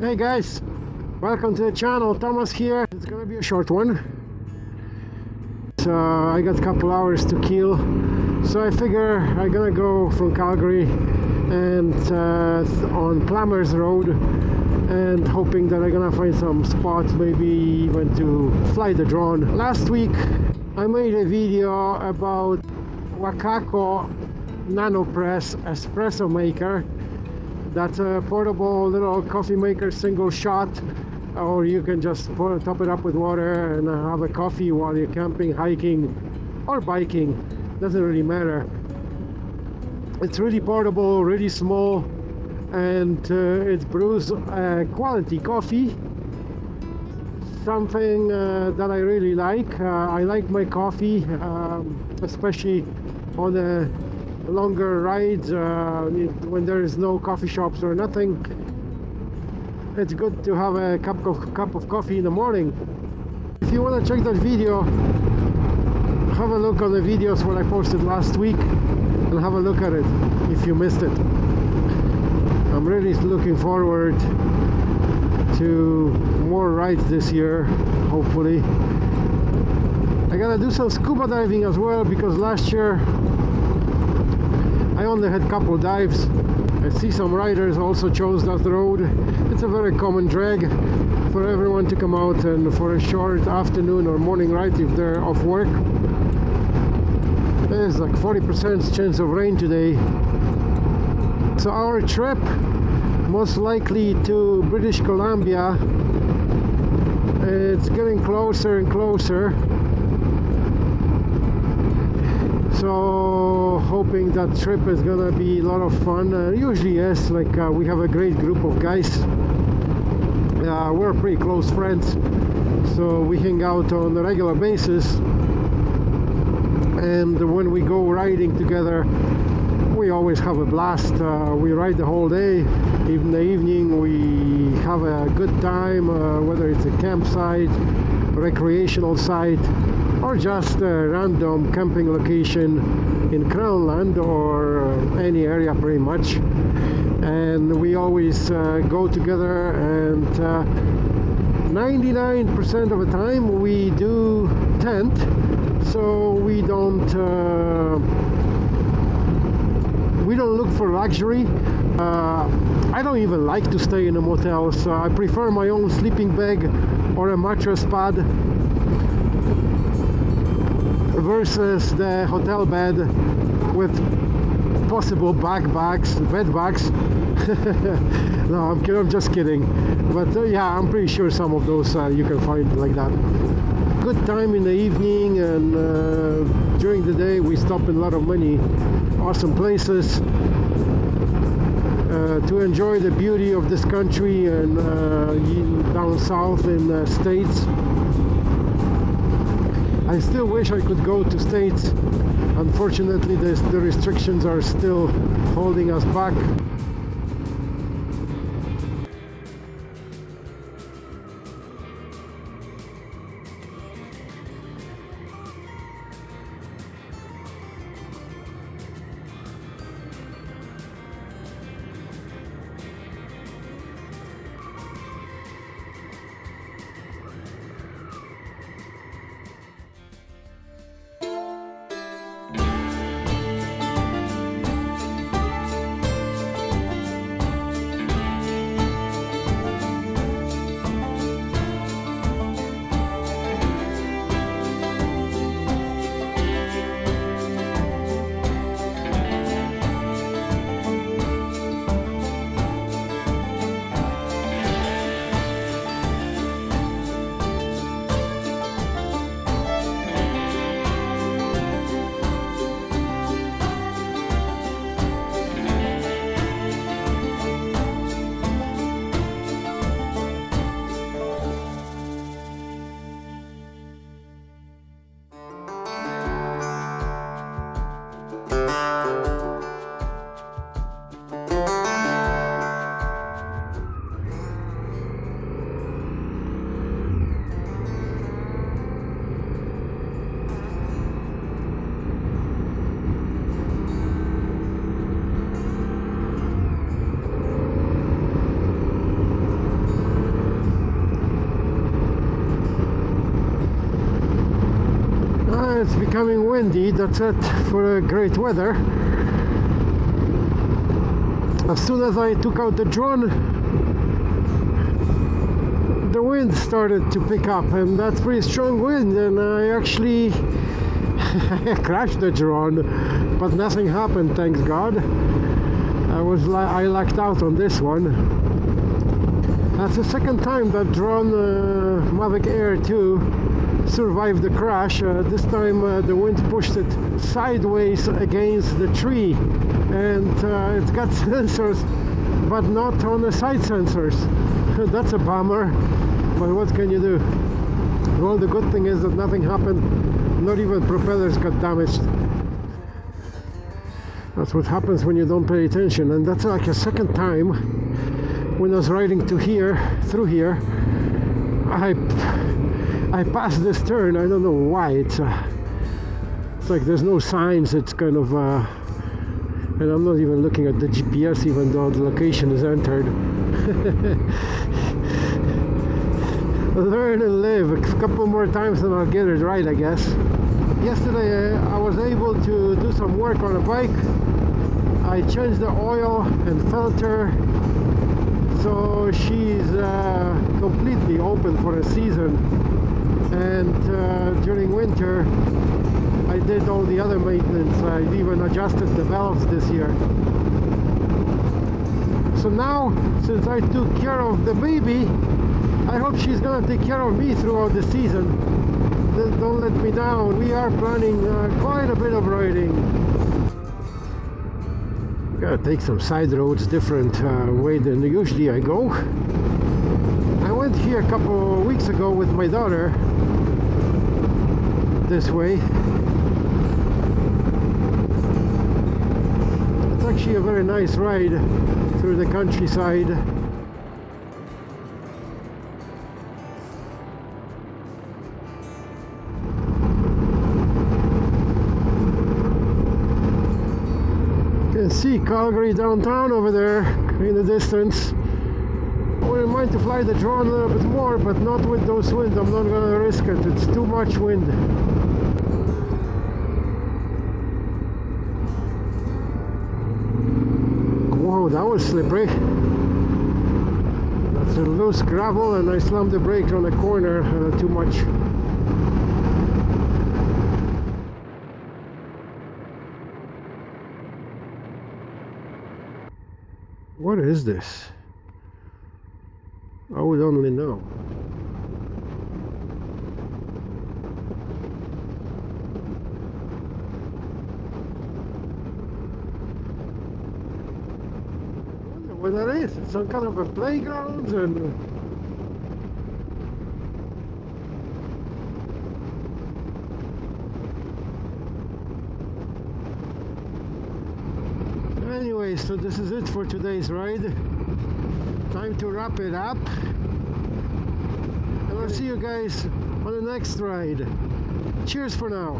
Hey guys, welcome to the channel. Thomas here. It's gonna be a short one. So I got a couple hours to kill. So I figure I'm gonna go from Calgary and uh, on Plumbers Road and hoping that I'm gonna find some spots, maybe even to fly the drone. Last week I made a video about Wacaco Nanopresso espresso maker that's a portable little coffee maker single shot or you can just pour, top it up with water and have a coffee while you're camping hiking or biking. Doesn't really matter. It's really portable really small and uh, it brews uh, quality coffee. Something uh, that I really like. Uh, I like my coffee um, especially on a longer rides uh, when there is no coffee shops or nothing it's good to have a cup of cup of coffee in the morning. If you want to check that video have a look on the videos what I posted last week and have a look at it if you missed it. I'm really looking forward to more rides this year hopefully. I gotta do some scuba diving as well because last year I only had a couple dives. I see some riders also chose that road. It's a very common drag for everyone to come out and for a short afternoon or morning ride if they're off work. There's like 40% chance of rain today. So our trip most likely to British Columbia it's getting closer and closer so hoping that trip is gonna be a lot of fun. Uh, usually yes like uh, we have a great group of guys. Uh, we're pretty close friends so we hang out on a regular basis. And when we go riding together we always have a blast. Uh, we ride the whole day. In the evening we have a good time uh, whether it's a campsite recreational site or just a random camping location in Crownland or any area pretty much. And we always uh, go together and 99% uh, of the time we do tent. So we don't uh, we don't look for luxury. Uh, I don't even like to stay in a motel so I prefer my own sleeping bag or a mattress pad versus the hotel bed with possible bag bags, bed bags. no, I'm, I'm, just kidding. But uh, yeah, I'm pretty sure some of those uh, you can find like that. Good time in the evening and uh, during the day we stop in a lot of many awesome places uh, to enjoy the beauty of this country and uh, down south in the States. I still wish I could go to States. Unfortunately, the, restrictions are still holding us back. It's becoming windy. That's it for great weather. As soon as I took out the drone, the wind started to pick up, and that's pretty strong wind. And I actually crashed the drone, but nothing happened. Thanks God. I was I lucked out on this one. That's the second time that drone uh, Mavic Air 2 survived the crash. Uh, this time uh, the wind pushed it sideways against the tree and uh, it's got sensors but not on the side sensors. That's a bummer, but what can you do? Well, the good thing is that nothing happened, not even propellers got damaged. That's what happens when you don't pay attention and that's like a second time when I was riding to here through here I I passed this turn I don't know why it's uh, it's like there's no signs it's kind of uh, and I'm not even looking at the GPS even though the location is entered. Learn and live a couple more times and I'll get it right I guess. Yesterday uh, I was able to do some work on a bike. I changed the oil and filter so she's uh, completely open for a season and uh, during winter I did all the other maintenance. I even adjusted the valves this year. So now since I took care of the baby I hope she's gonna take care of me throughout the season. Don't let me down. We are planning uh, quite a bit of riding. Gotta take some side roads different uh, way than usually I go. I went here a couple weeks ago with my daughter this way it's actually a very nice ride through the countryside You can see Calgary downtown over there in the distance. Wouldn't mind to fly the drone a little bit more, but not with those winds. I'm not gonna risk it. It's too much wind. Whoa, that was slippery. That's a loose gravel and I slammed the brake on the corner uh, too much. What is this? I would only know. what that is. It's some kind of a playground and uh, anyway so this is it for today's ride time to wrap it up. And I'll see you guys on the next ride. Cheers for now